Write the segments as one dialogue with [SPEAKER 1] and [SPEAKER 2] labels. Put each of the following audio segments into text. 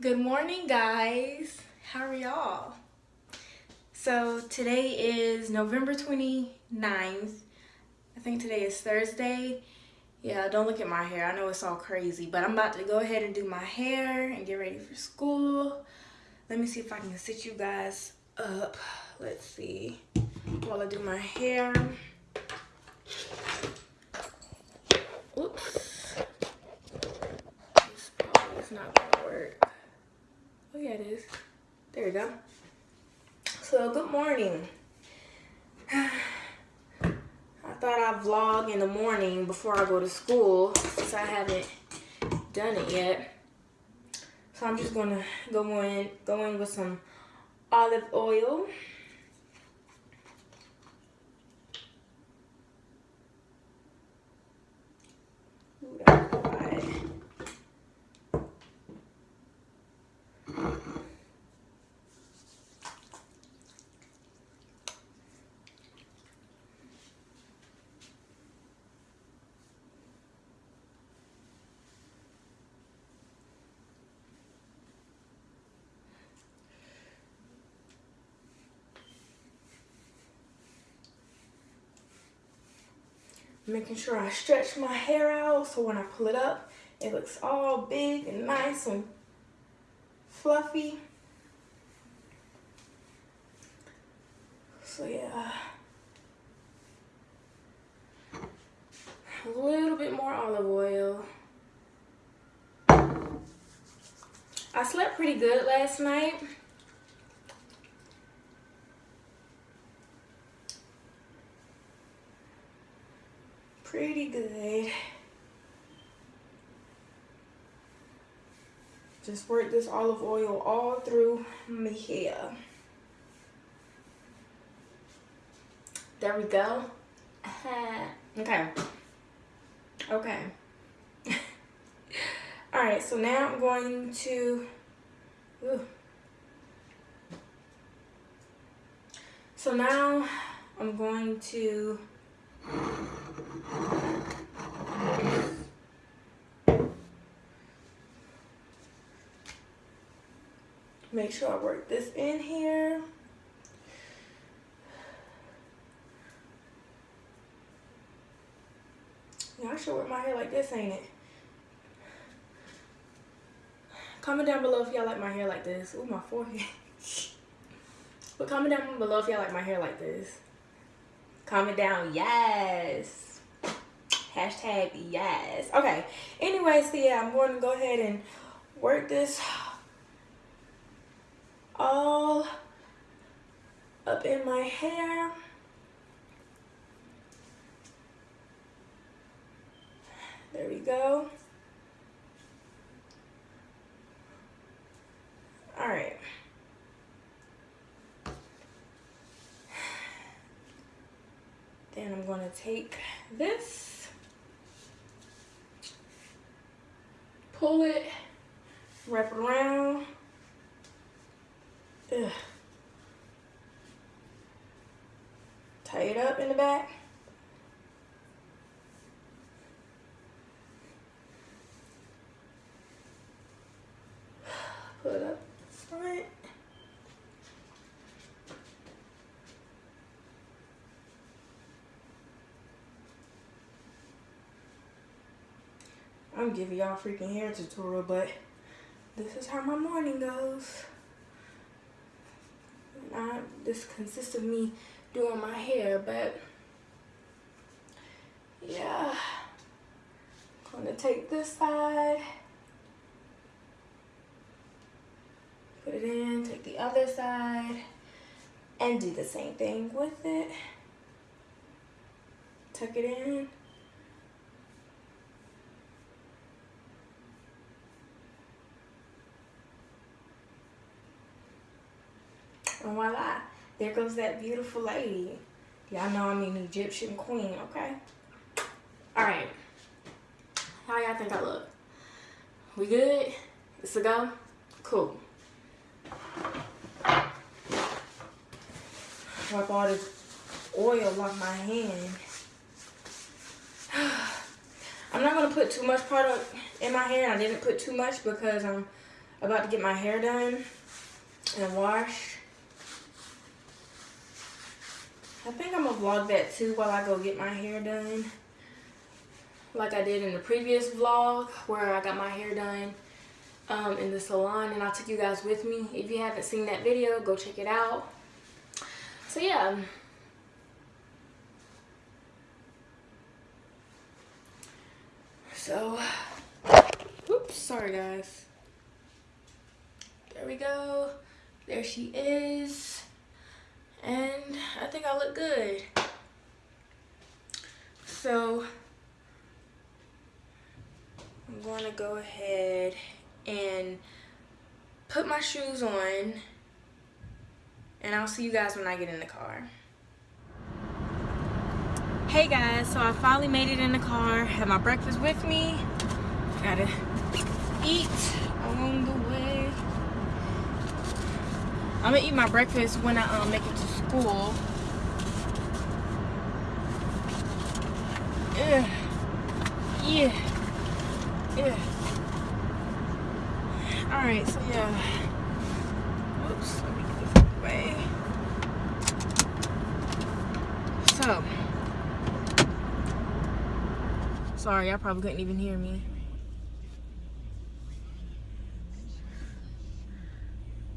[SPEAKER 1] Good morning, guys. How are y'all? So today is November 29th. I think today is Thursday. Yeah, don't look at my hair. I know it's all crazy, but I'm about to go ahead and do my hair and get ready for school. Let me see if I can sit you guys up. Let's see. While I do my hair. Oops. Is not gonna work. Oh yeah, it is. There we go. So good morning. I thought I'd vlog in the morning before I go to school since I haven't done it yet. So I'm just gonna go in, go in with some olive oil. Making sure I stretch my hair out so when I pull it up, it looks all big and nice and fluffy. So yeah. A little bit more olive oil. I slept pretty good last night. pretty good. Just work this olive oil all through my hair. There we go. okay. Okay. all right, so now I'm going to, ooh. so now I'm going to Make sure I work this in here. Yeah, I should work my hair like this, ain't it? Comment down below if y'all like my hair like this. Ooh, my forehead. but comment down below if y'all like my hair like this. Comment down, yes. Hashtag yes. Okay. Anyway, so yeah, I'm going to go ahead and work this all up in my hair. There we go. All right. Then I'm going to take this, pull it, wrap it around. Ugh. Tie it up in the back. Put up front. I'm giving y'all freaking hair tutorial, but this is how my morning goes. Not this consists of me doing my hair, but yeah. I'm gonna take this side, put it in, take the other side, and do the same thing with it. Tuck it in. And voila, there goes that beautiful lady. Y'all know I'm an Egyptian queen, okay? All right. How y'all think I look? We good? It's a go? Cool. Wipe all this oil off my hand. I'm not gonna put too much product in my hair. I didn't put too much because I'm about to get my hair done and washed. I think I'm gonna vlog that too while I go get my hair done. Like I did in the previous vlog where I got my hair done um, in the salon and I took you guys with me. If you haven't seen that video, go check it out. So yeah. So, oops, sorry guys. There we go. There she is. And I think I look good. So, I'm going to go ahead and put my shoes on. And I'll see you guys when I get in the car. Hey guys, so I finally made it in the car. Had my breakfast with me. Gotta eat along the way. I'm gonna eat my breakfast when I um, make it to school. Ugh. Yeah. Yeah. Alright, so yeah. Oops, let me get this away. So. Sorry, I probably couldn't even hear me.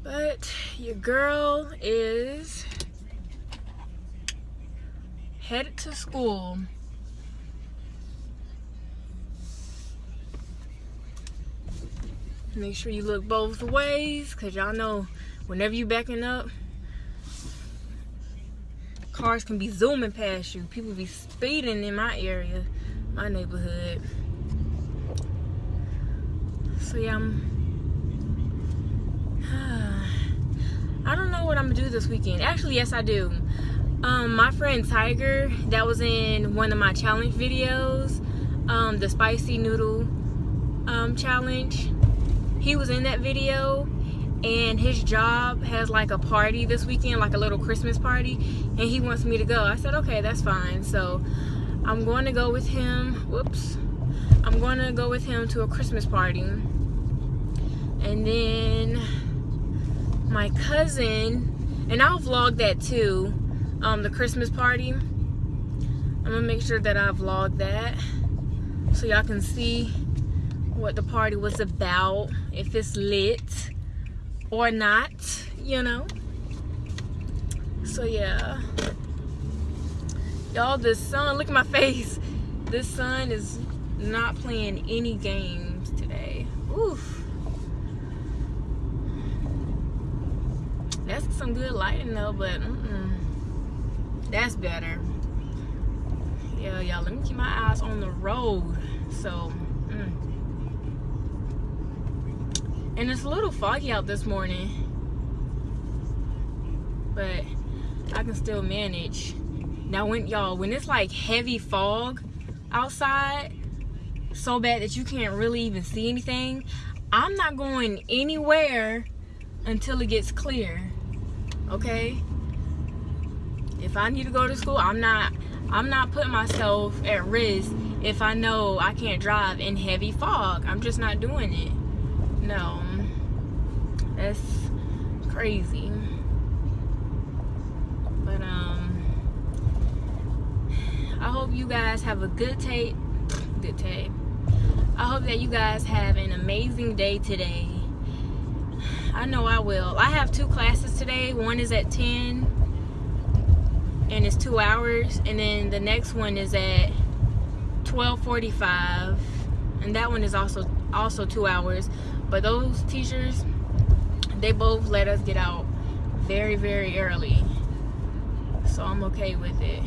[SPEAKER 1] But your girl is headed to school. Make sure you look both ways, cause y'all know whenever you backing up, cars can be zooming past you. People be speeding in my area, my neighborhood. So yeah, I'm I don't know what I'm gonna do this weekend. Actually, yes, I do. Um, my friend Tiger, that was in one of my challenge videos, um, the spicy noodle um, challenge. He was in that video, and his job has like a party this weekend, like a little Christmas party, and he wants me to go. I said, okay, that's fine. So I'm going to go with him. Whoops. I'm going to go with him to a Christmas party. And then my cousin, and I'll vlog that too, um, the Christmas party. I'm gonna make sure that I vlog that so y'all can see what the party was about, if it's lit or not, you know. So yeah. Y'all, the sun, look at my face. This sun is not playing any games today. Oof. That's some good lighting though, but mm -mm. that's better. Yeah, y'all, let me keep my eyes on the road. So, mm. and it's a little foggy out this morning, but I can still manage. Now, when y'all, when it's like heavy fog outside, so bad that you can't really even see anything, I'm not going anywhere until it gets clear okay? If I need to go to school I'm not I'm not putting myself at risk if I know I can't drive in heavy fog. I'm just not doing it. No. That's crazy. But um I hope you guys have a good day good day I hope that you guys have an amazing day today I know I will. I have two classes today. One is at 10 and it's two hours. And then the next one is at 1245 and that one is also also two hours. But those teachers, they both let us get out very, very early. So I'm okay with it.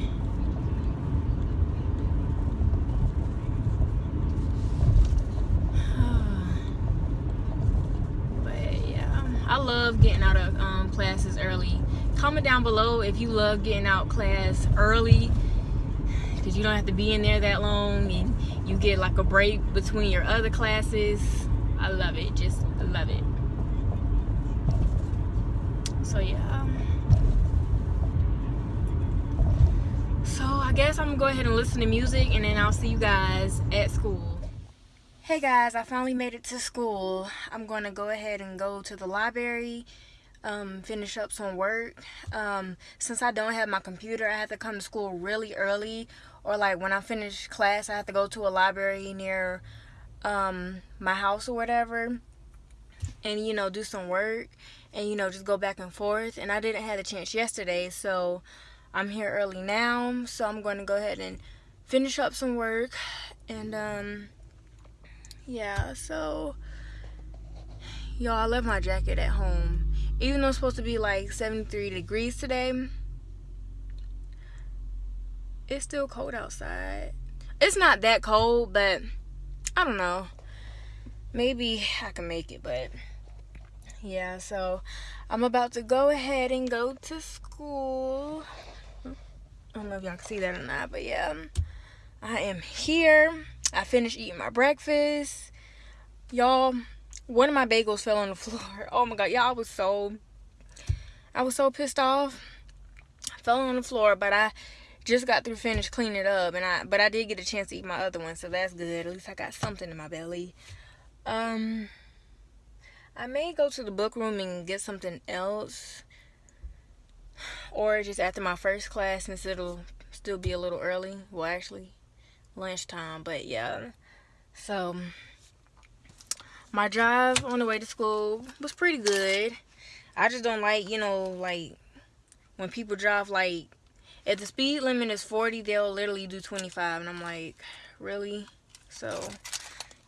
[SPEAKER 1] I love getting out of um, classes early. Comment down below if you love getting out class early because you don't have to be in there that long and you get like a break between your other classes. I love it. Just love it. So yeah. So I guess I'm gonna go ahead and listen to music and then I'll see you guys at school. Hey guys, I finally made it to school. I'm going to go ahead and go to the library, um, finish up some work. Um, since I don't have my computer, I have to come to school really early. Or like when I finish class, I have to go to a library near um, my house or whatever. And, you know, do some work. And, you know, just go back and forth. And I didn't have the chance yesterday, so I'm here early now. So I'm going to go ahead and finish up some work. And, um yeah, so y'all, I left my jacket at home. Even though it's supposed to be like 73 degrees today, it's still cold outside. It's not that cold, but I don't know. Maybe I can make it, but yeah, so I'm about to go ahead and go to school. I don't know if y'all can see that or not, but yeah, I am here. I finished eating my breakfast. Y'all, one of my bagels fell on the floor. Oh my god, y'all was so I was so pissed off. I fell on the floor, but I just got through finished cleaning it up and I but I did get a chance to eat my other one, so that's good. At least I got something in my belly. Um I may go to the book room and get something else. Or just after my first class since it'll still be a little early. Well actually lunchtime but yeah. So my drive on the way to school was pretty good. I just don't like you know like when people drive like if the speed limit is 40 they'll literally do 25 and i'm like really? So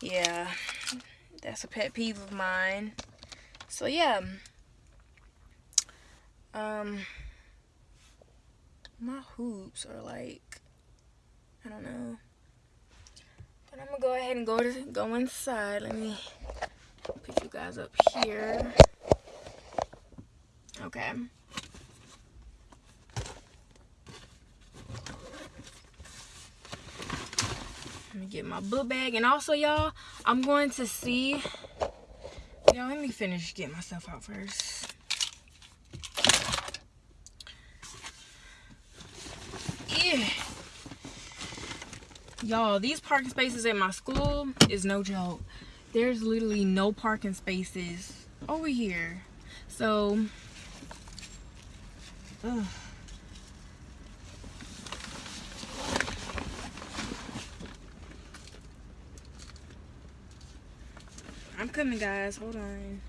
[SPEAKER 1] yeah. That's a pet peeve of mine. So yeah. Um my hoops are like i don't know but I'm gonna go ahead and go to go inside. Let me put you guys up here. Okay. Let me get my book bag. And also, y'all, I'm going to see... Y'all, let me finish getting myself out first. Yeah. Y'all, these parking spaces at my school is no joke. There's literally no parking spaces over here. So, ugh. I'm coming, guys. Hold on.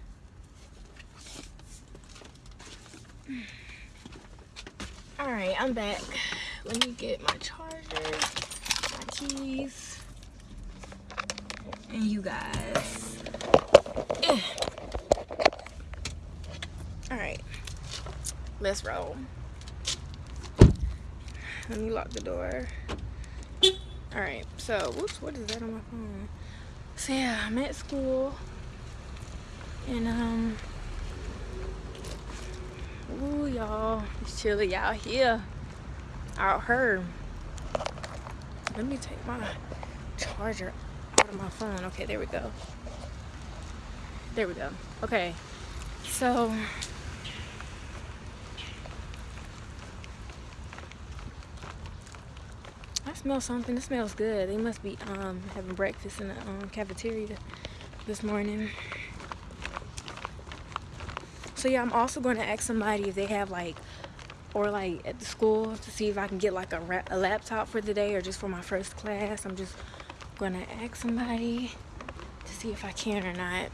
[SPEAKER 1] Alright, I'm back. Let me get my charger and you guys. Yeah. all right let's roll. Let me lock the door. All right so whoops what is that on my phone? So yeah i'm at school. And um ooh y'all it's chilly out here. Out here let me take my charger out of my phone. Okay, there we go. There we go. Okay, so I smell something. It smells good. They must be um, having breakfast in the um, cafeteria this morning. So yeah, I'm also going to ask somebody if they have like or like at the school to see if I can get like a, a laptop for the day or just for my first class. I'm just gonna ask somebody to see if I can or not.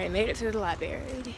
[SPEAKER 1] Right, made it to the library.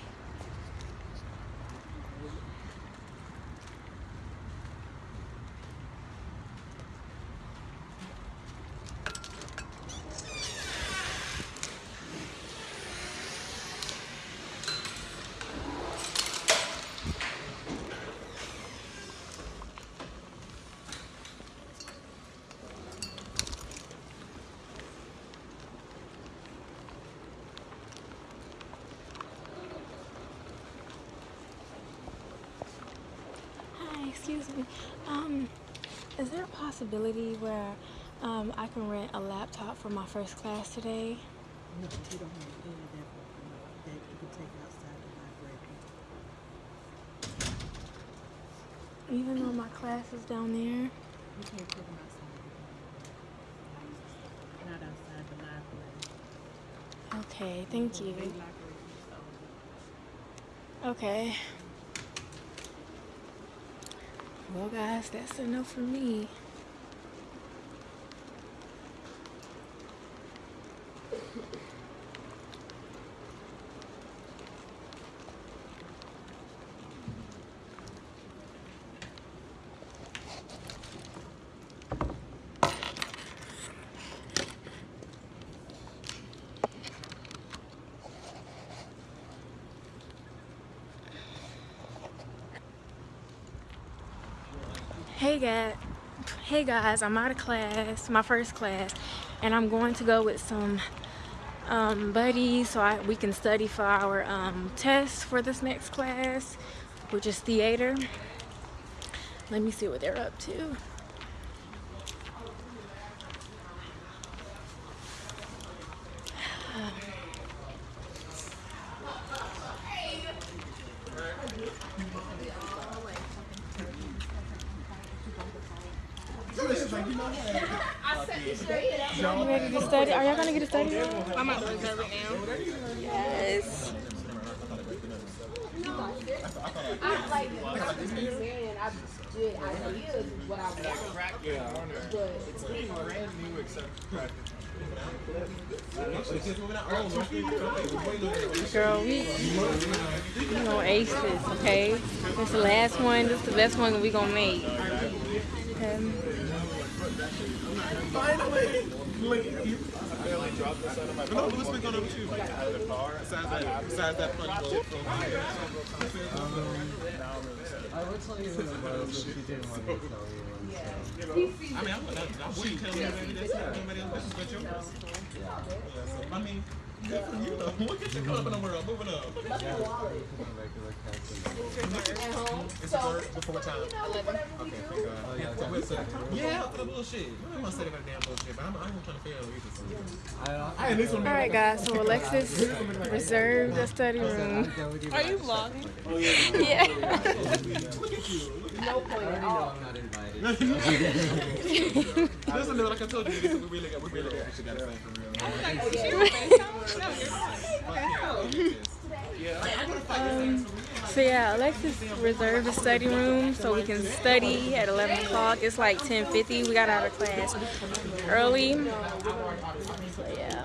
[SPEAKER 1] Possibility where um, I can rent a laptop for my first class today?
[SPEAKER 2] No, we don't have any of that that you can take outside the library.
[SPEAKER 1] Even though my class is down there?
[SPEAKER 2] You can't them outside. Not outside the library.
[SPEAKER 1] Okay, thank you. Okay. Well, guys, that's enough for me. Hey guys, hey guys, I'm out of class, my first class, and I'm going to go with some um, buddies so I, we can study for our um, test for this next class, which is theater. Let me see what they're up to. You ready to study? Are y'all gonna get a study?
[SPEAKER 3] I'm out right now.
[SPEAKER 1] Yes.
[SPEAKER 3] I like man, I did ideas is what I want. But it's
[SPEAKER 1] Girl, we we gonna ace this, okay? It's the last one. This is the best one that we gonna make. Okay.
[SPEAKER 4] No, what's been going on with you? Besides that, besides that punch bowl. From um,
[SPEAKER 5] I would tell you who it was, but she didn't want to tell you. And so,
[SPEAKER 4] I mean, I'm, I wouldn't tell anybody that's not anybody else business but yours. Yeah, so, I mean, good for you though. Look at you coming up in the world, moving up.
[SPEAKER 5] yeah, it's a
[SPEAKER 3] at home.
[SPEAKER 4] It's the third before what time? Okay, thank God.
[SPEAKER 5] Oh, yeah,
[SPEAKER 4] What- what's up? Yeah, for the bullshit. I don't want to say about damn bullshit, but I'm, I'm trying to fail either. So.
[SPEAKER 5] I don't
[SPEAKER 4] I at least want
[SPEAKER 1] All right, guys. So Alexis reserved the study room.
[SPEAKER 5] go with you.
[SPEAKER 3] Are you vlogging?
[SPEAKER 1] Yeah.
[SPEAKER 3] No point at all.
[SPEAKER 5] I'm not invited.
[SPEAKER 4] Listen, like I told you, we really got, we really got, actually got a thing for real.
[SPEAKER 1] Um, so yeah, Alexis reserved a study room so we can study at 11 o'clock. It's like 10:50. We got out of class early. So yeah,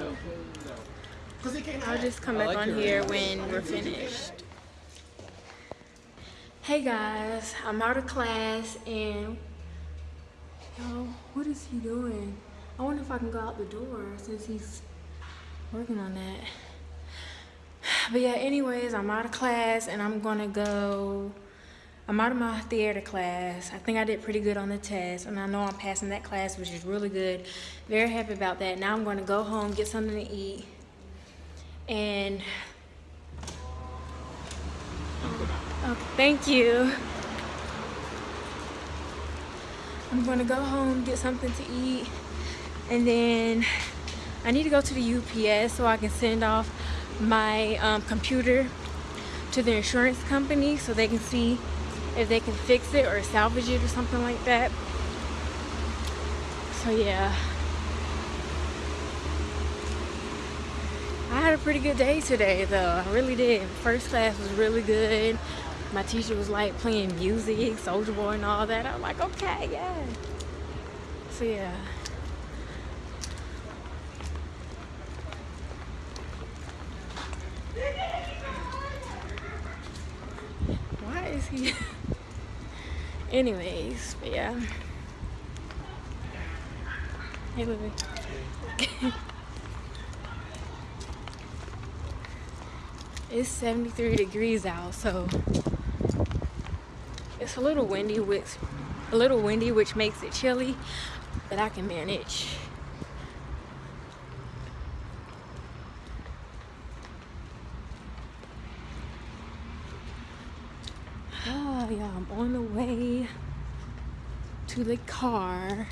[SPEAKER 1] I'll just come back on here when we're finished. Hey guys, I'm out of class and yo, what is he doing? I wonder if I can go out the door since he's working on that. But yeah, anyways, I'm out of class and I'm gonna go. I'm out of my theater class. I think I did pretty good on the test, and I know I'm passing that class, which is really good. Very happy about that. Now I'm gonna go home, get something to eat, and thank you. I'm gonna go home, get something to eat, and then I need to go to the UPS so I can send off my um, computer to the insurance company so they can see if they can fix it or salvage it or something like that. So yeah. I had a pretty good day today though. I really did. First class was really good. My teacher was like playing music, Soulja Boy and all that. I was like, okay, yeah. So yeah. Anyways, but yeah. Hey, Lily. it's 73 degrees out, so it's a little windy, which a little windy, which makes it chilly, but I can manage. Oh, yeah, I'm on the way to the car.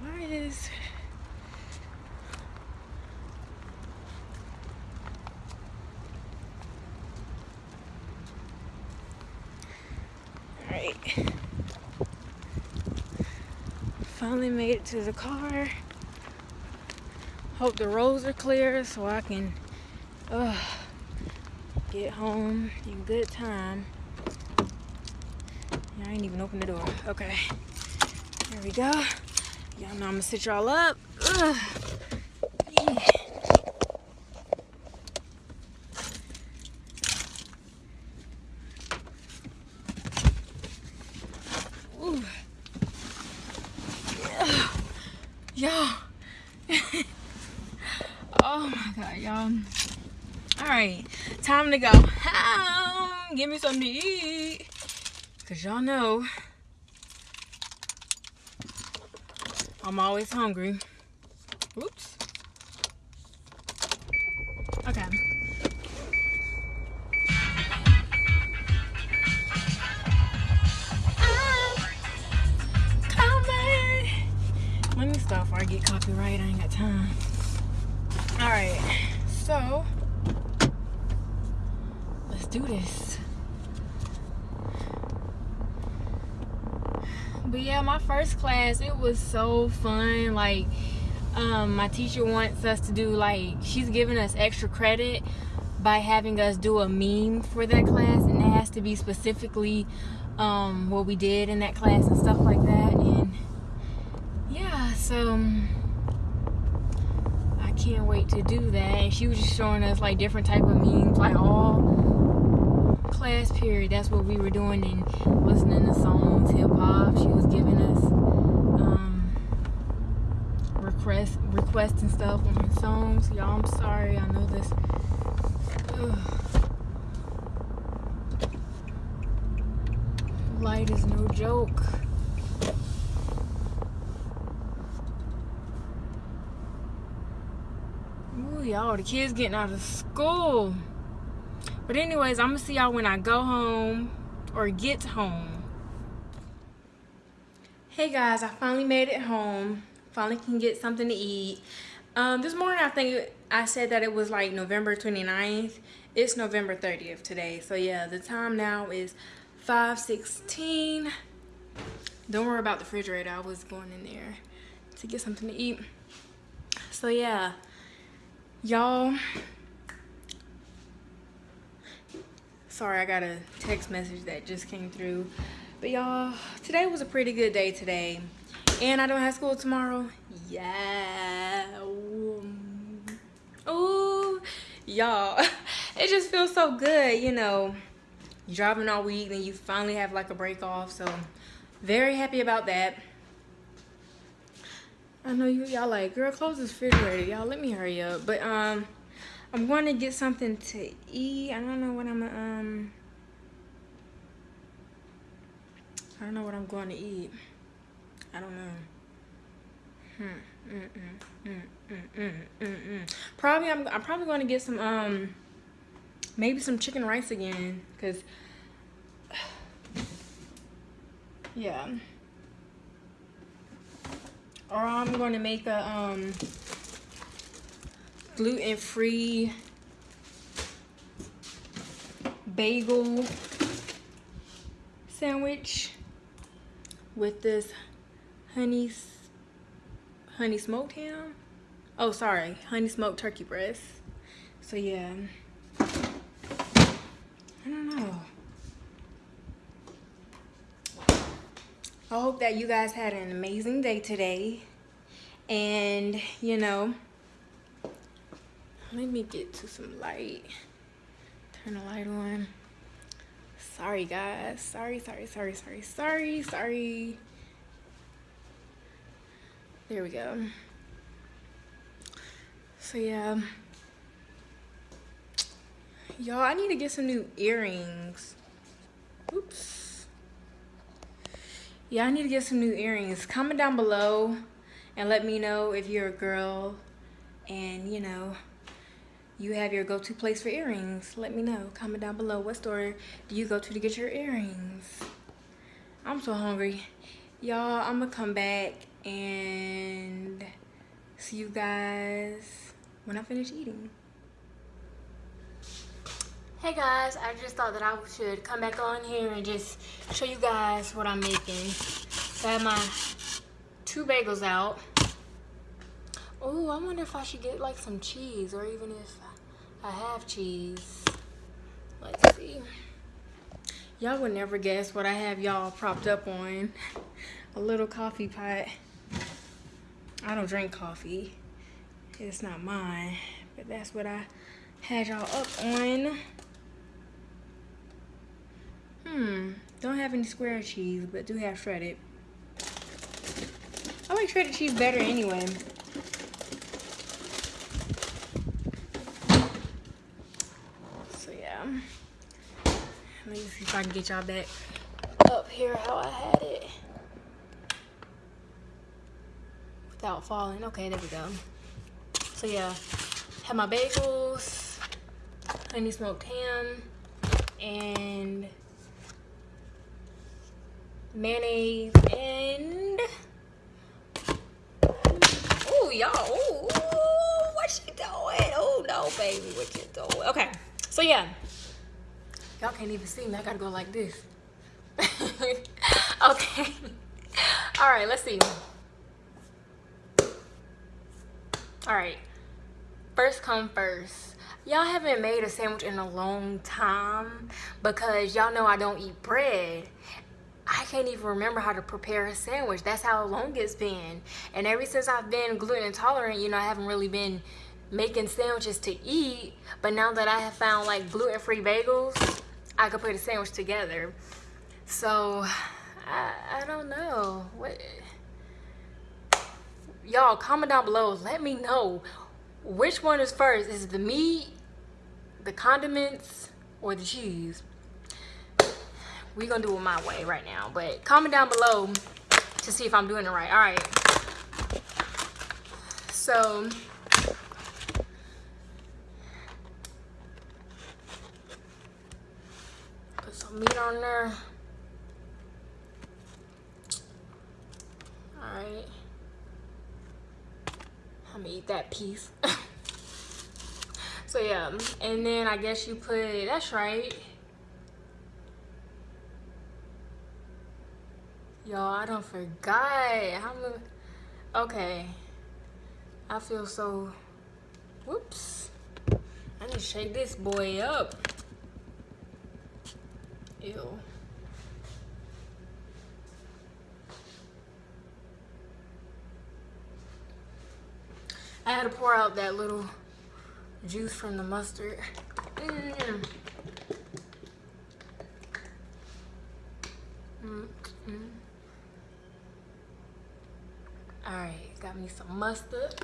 [SPEAKER 1] Why is Alright. Finally made it to the car. Hope the roads are clear so I can uh, get home in good time. I ain't even opened the door. Okay. There we go. Y'all know I'm gonna sit y'all up. Ugh. Yeah. Ooh. Y'all. oh my god, y'all. Alright, time to go. Um, give me to eat. Cause y'all know I'm always hungry. Oops. Okay. Let me stop before I get copyright. I ain't got time. Alright, so let's do this. But yeah, my first class, it was so fun. Like, um, my teacher wants us to do like she's giving us extra credit by having us do a meme for that class, and it has to be specifically um, what we did in that class and stuff like that. And yeah, so I can't wait to do that. And she was just showing us like different type of memes, like all class period. That's what we were doing and listening to songs, hip hop. She was giving us um, requests, requests and stuff on songs. Y'all, I'm sorry. I know this. Ugh. Light is no joke. Ooh, y'all, the kids getting out of school. But anyways, I'm gonna see y'all when I go home or get home. Hey guys, I finally made it home. Finally can get something to eat. Um, this morning I think I said that it was like November 29th. It's November 30th today. So yeah, the time now is 5.16. Don't worry about the refrigerator. I was going in there to get something to eat. So yeah, y'all. Sorry, I got a text message that just came through. But y'all, today was a pretty good day today. And I don't have school tomorrow. Yeah. Ooh, y'all. It just feels so good, you know. You're driving all week, then you finally have like a break off. So, very happy about that. I know you y'all like, girl, close this refrigerator. Y'all, let me hurry up. But, um, I'm going to get something to eat. I don't know what I'm, um, I don't know what I'm going to eat. I don't know. Hmm. Mm -mm. Mm -mm. Mm -mm. Probably I'm, I'm probably going to get some um maybe some chicken rice again cuz yeah. Or I'm going to make a um gluten-free bagel sandwich with this honey honey smoked ham. Oh sorry honey smoked turkey breast. So yeah. I don't know. I hope that you guys had an amazing day today. And you know let me get to some light. Turn the light on. Sorry guys. Sorry sorry sorry sorry sorry sorry. There we go. So yeah. Y'all i need to get some new earrings. Oops. Yeah i need to get some new earrings. Comment down below and let me know if you're a girl and you know you have your go-to place for earrings. Let me know. Comment down below. What store do you go to to get your earrings? I'm so hungry. Y'all i'm gonna come back and see you guys when i finish eating. Hey guys. I just thought that i should come back on here and just show you guys what i'm making. So i have my two bagels out. Oh i wonder if i should get like some cheese or even if i have cheese. Let's see. Y'all would never guess what i have y'all propped up on. A little coffee pot. I don't drink coffee. It's not mine but that's what i had y'all up on. Hmm, don't have any square cheese, but do have shredded. I like shredded cheese better anyway. Yeah. Let me see if I can get y'all back up here how I had it. Without falling. Okay, there we go. So yeah, have my bagels, honey smoked ham, and mayonnaise, and oh y'all, oh what she doing? Oh no, baby, what you doing? Okay, so yeah, y'all can't even see me. I gotta go like this. okay, all right, let's see. All right, first come first y'all haven't made a sandwich in a long time because y'all know I don't eat bread I can't even remember how to prepare a sandwich. That's how long it's been. And ever since I've been gluten intolerant, you know, I haven't really been making sandwiches to eat. But now that I have found like gluten-free bagels, I could put a sandwich together. So, I, I don't know. What? Y'all, comment down below. Let me know which one is first. Is it the meat, the condiments, or the cheese? we're gonna do it my way right now but comment down below to see if i'm doing it right all right so put some meat on there all right i'm gonna eat that piece so yeah and then i guess you put that's right Y'all, I don't forgot. How many? Okay. I feel so. Whoops. I need to shake this boy up. Ew. I had to pour out that little juice from the mustard. Mm. Mm. All right, got me some mustard.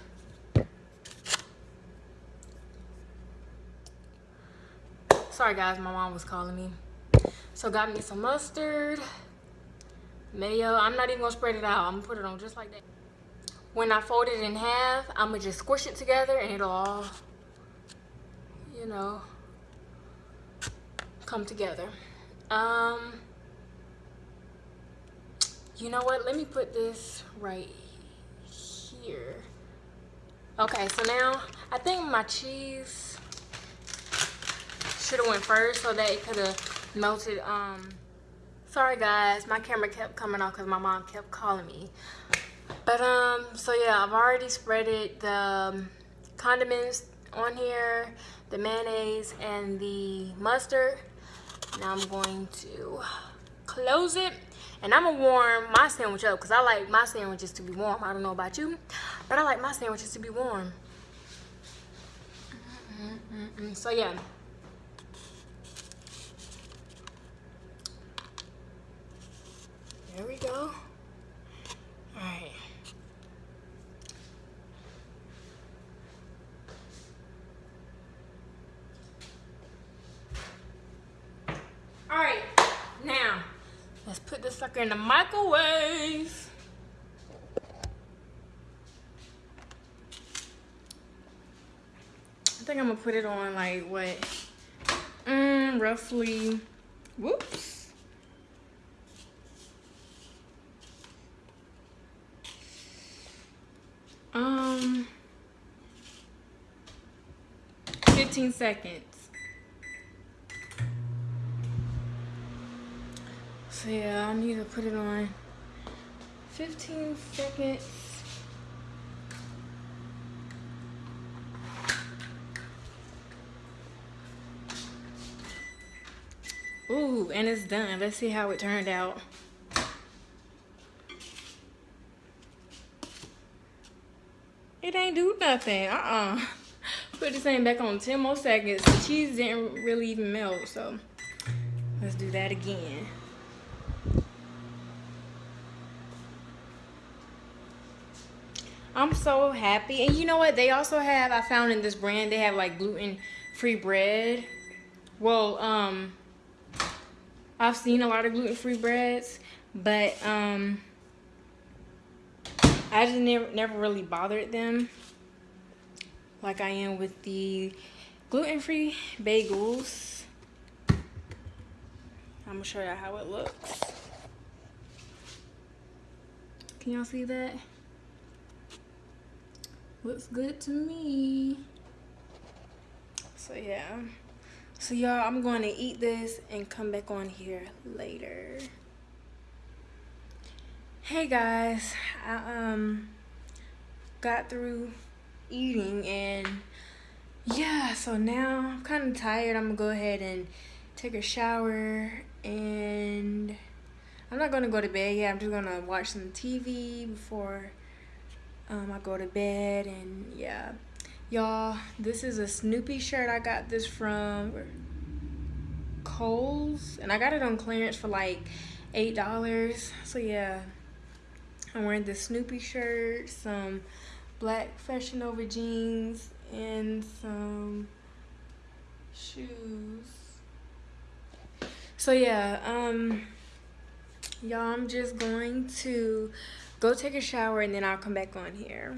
[SPEAKER 1] Sorry guys, my mom was calling me. So got me some mustard, mayo. I'm not even gonna spread it out. I'm gonna put it on just like that. When I fold it in half, I'm gonna just squish it together and it'll all, you know, come together. Um, you know what? Let me put this right here. Okay, so now I think my cheese should have went first so that it could have melted. Um, sorry guys, my camera kept coming off because my mom kept calling me. But um, so yeah, I've already spreaded the um, condiments on here, the mayonnaise and the mustard. Now I'm going to close it and I'm gonna warm my sandwich up because I like my sandwiches to be warm. I don't know about you, but I like my sandwiches to be warm. Mm -mm so yeah. There we go. Alright. Alright, now let's put this sucker in the microwave. I think I'm gonna put it on like what? Mm, roughly, whoops. 15 seconds. So yeah, I need to put it on 15 seconds. Ooh, and it's done. Let's see how it turned out. It ain't do nothing. Uh-uh. Put this thing back on 10 more seconds. The cheese didn't really even melt, so let's do that again. I'm so happy. And you know what? They also have, I found in this brand, they have like gluten-free bread. Well, um, I've seen a lot of gluten-free breads, but um, I just never, never really bothered them like I am with the gluten-free bagels. I'm gonna show you how it looks. Can y'all see that? Looks good to me. So yeah. So y'all, I'm going to eat this and come back on here later. Hey guys, I um got through eating and yeah, so now I'm kind of tired. I'm gonna go ahead and take a shower and I'm not gonna go to bed yet. I'm just gonna watch some TV before um, I go to bed and yeah. Y'all, this is a Snoopy shirt. I got this from Kohl's and I got it on clearance for like $8. So yeah, I'm wearing the Snoopy shirt, some black Fashion Nova jeans, and some shoes. So yeah, um, y'all, I'm just going to go take a shower and then I'll come back on here.